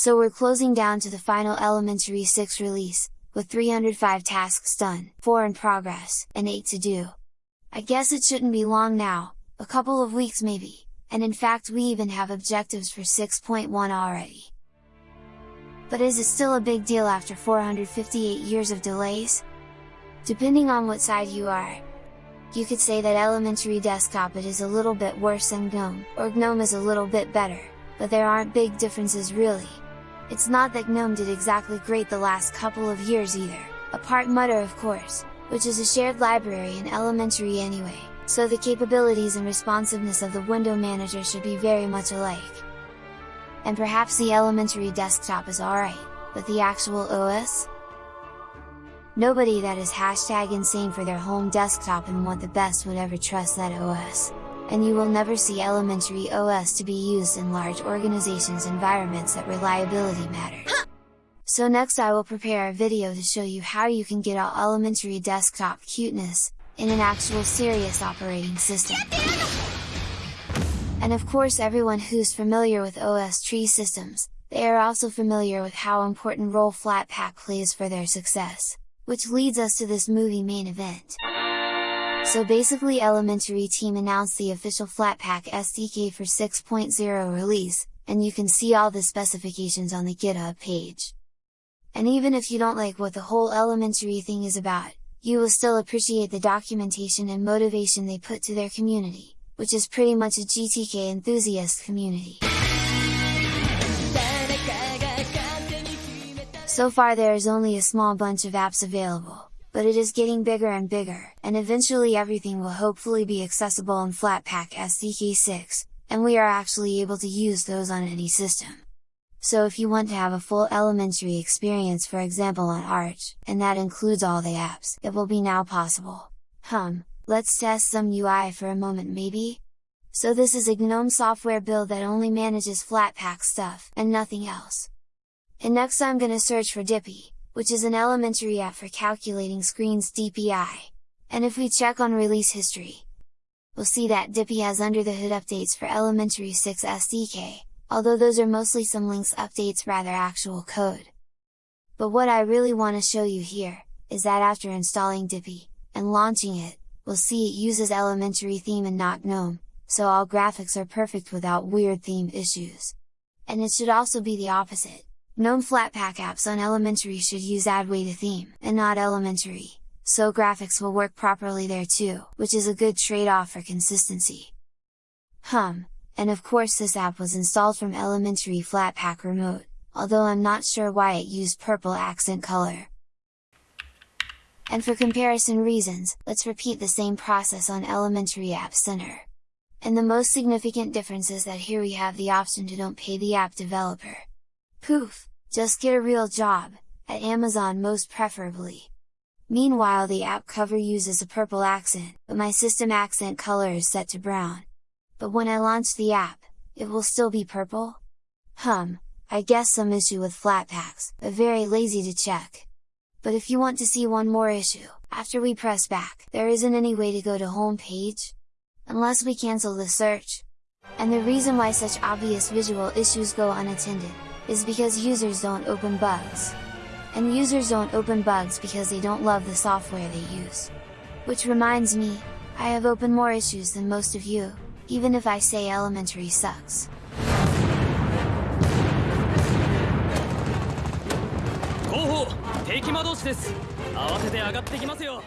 So we're closing down to the final Elementary 6 release, with 305 tasks done, 4 in progress, and 8 to do. I guess it shouldn't be long now, a couple of weeks maybe, and in fact we even have objectives for 6.1 already. But is it still a big deal after 458 years of delays? Depending on what side you are. You could say that Elementary Desktop it is a little bit worse than GNOME, or GNOME is a little bit better, but there aren't big differences really. It's not that GNOME did exactly great the last couple of years either, apart Mutter of course, which is a shared library in Elementary anyway, so the capabilities and responsiveness of the window manager should be very much alike. And perhaps the Elementary desktop is alright, but the actual OS? Nobody that is hashtag insane for their home desktop and want the best would ever trust that OS and you will never see elementary OS to be used in large organizations environments that reliability matters. So next I will prepare a video to show you how you can get all elementary desktop cuteness, in an actual serious operating system. And of course everyone who's familiar with OS tree systems, they are also familiar with how important role Flatpak plays for their success, which leads us to this movie main event. So basically Elementary Team announced the official Flatpak SDK for 6.0 release, and you can see all the specifications on the GitHub page. And even if you don't like what the whole Elementary thing is about, you will still appreciate the documentation and motivation they put to their community, which is pretty much a GTK enthusiast community. So far there is only a small bunch of apps available, but it is getting bigger and bigger, and eventually everything will hopefully be accessible in Flatpak SDK 6, and we are actually able to use those on any system. So if you want to have a full elementary experience for example on Arch, and that includes all the apps, it will be now possible. Hum, let's test some UI for a moment maybe? So this is a GNOME software build that only manages Flatpak stuff, and nothing else. And next I'm gonna search for Dippi, which is an elementary app for calculating screens DPI. And if we check on release history, we'll see that Dippi has under the hood updates for Elementary 6 SDK, although those are mostly some links updates rather actual code. But what I really want to show you here, is that after installing Dippi, and launching it, we'll see it uses elementary theme and not GNOME, so all graphics are perfect without weird theme issues. And it should also be the opposite, GNOME Flatpak apps on Elementary should use Adwaita theme, and not Elementary, so graphics will work properly there too, which is a good trade-off for consistency. Hum, and of course this app was installed from Elementary Flatpak Remote, although I'm not sure why it used purple accent color. And for comparison reasons, let's repeat the same process on Elementary App Center. And the most significant difference is that here we have the option to don't pay the app developer. Poof! Just get a real job, at Amazon most preferably! Meanwhile the app cover uses a purple accent, but my system accent color is set to brown. But when I launch the app, it will still be purple? Hum, I guess some issue with Flatpaks, but very lazy to check. But if you want to see one more issue, after we press back, there isn't any way to go to home page? Unless we cancel the search! And the reason why such obvious visual issues go unattended, is because users don't open bugs. And users don't open bugs because they don't love the software they use. Which reminds me, I have opened more issues than most of you, even if I say elementary sucks. Go! 敵魔同士です慌てて上がってきますよ